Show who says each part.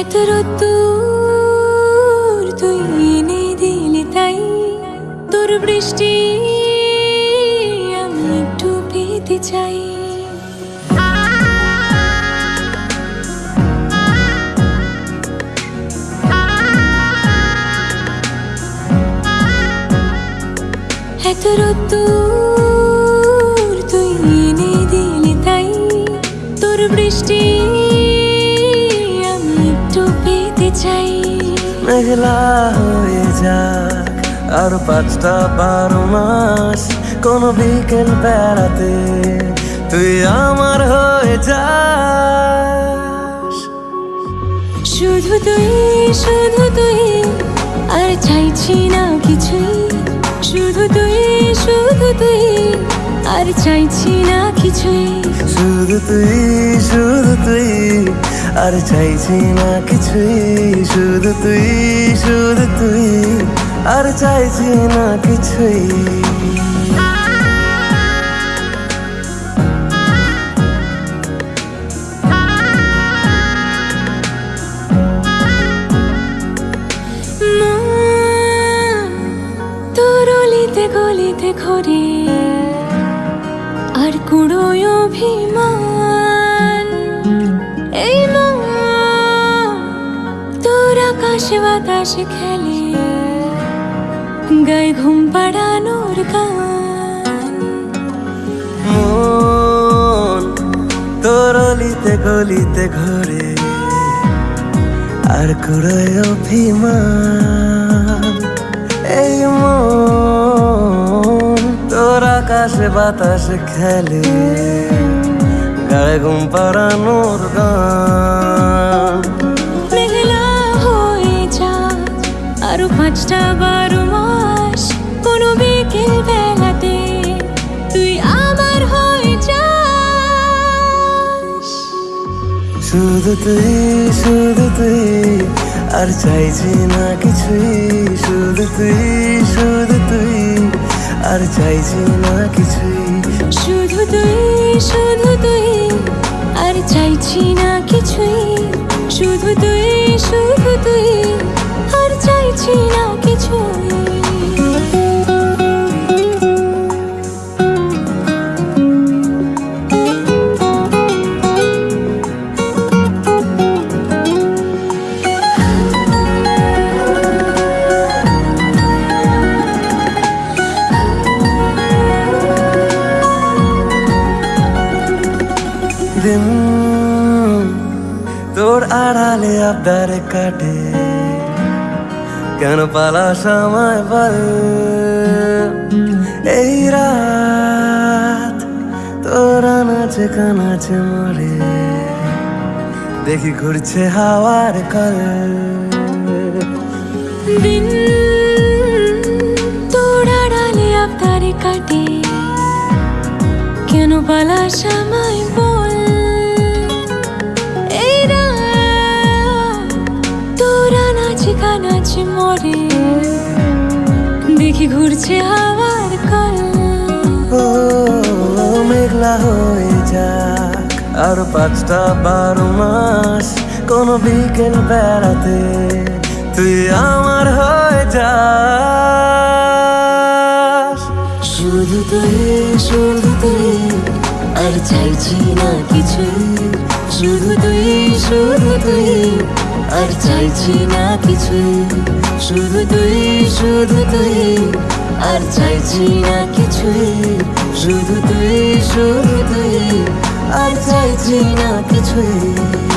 Speaker 1: এত রোদ্দুর তুই এনে দিলি তাই। তোর বৃষ্টি আমি একটু পেতে চাই। এত তুই এনে দিলি তাই। তোর বৃষ্টি চাই।
Speaker 2: মেঘলা হয়ে যাক আর পাঁচটা বারো মাস কোন বিকেল বেড়াতে তুই আমার হয়ে যাস।
Speaker 1: শুধু তুই শুধু তুই আর চাইছি না কিছুই। শুধু তুই শুধু তুই আর চাইছি না কিছুই।
Speaker 2: শুধু তুই আর চাইছি না কিছুই, শুধু তুই শুধু তুই। আর চাইছি না কিছুই।
Speaker 1: আর কুড়োয় অভিমান। এই আকাশে বাতাসে খেলে গায়ে ঘুম পাড়ানোর গান।
Speaker 2: তোর অলিতে গলিতে ঘরে আর কুড়োয় অভিমান। এই মন তোর আকাশে বাতাসে খেলে গায়ে ঘুম পাড়ানোর গান।
Speaker 1: আরও পাঁচটা বারো মাস কোনো বিকেল বেলাতে তুই আমার হয়ে যাস।
Speaker 2: শুধু তুই শুধু তুই আর চাইছি না কিছুই। শুধু তুই শুধু তুই আর চাইছি না কিছুই।
Speaker 1: শুধু তুই শুধু তুই আর চাইছি না কিছুই। শুধু তুই শুধু তুই আর চাইছি না কিছুই।
Speaker 2: দিন তোর আড়ালে আবদারে কাটে। কেন পালা সময় বল? এই রাত তোর নাচে কানাচে মরে, দেখি ঘুরছে হাওয়ার কল।
Speaker 1: দিন তোর আড়ালে আবদারে কাটে, কেন পালা সময় বল? মরে দেখি ঘুরছে হাওয়ার কল।
Speaker 2: ও মেঘলা হয়ে যাক। আর পাঁচটা বারো মাস কোন বিকেল বেড়াতে তুই আমার হয়ে যাস।
Speaker 1: শুধু তুই শুধু তুই আর চাইছি না কিছু শুধু তুই শুধু তুই আর চাইছি না কিছু। শুধু তুই শুধু তুই, আর চাইছি না কিছু। শুধু তুই শুধু তুই, আর চাইছি না কিছুই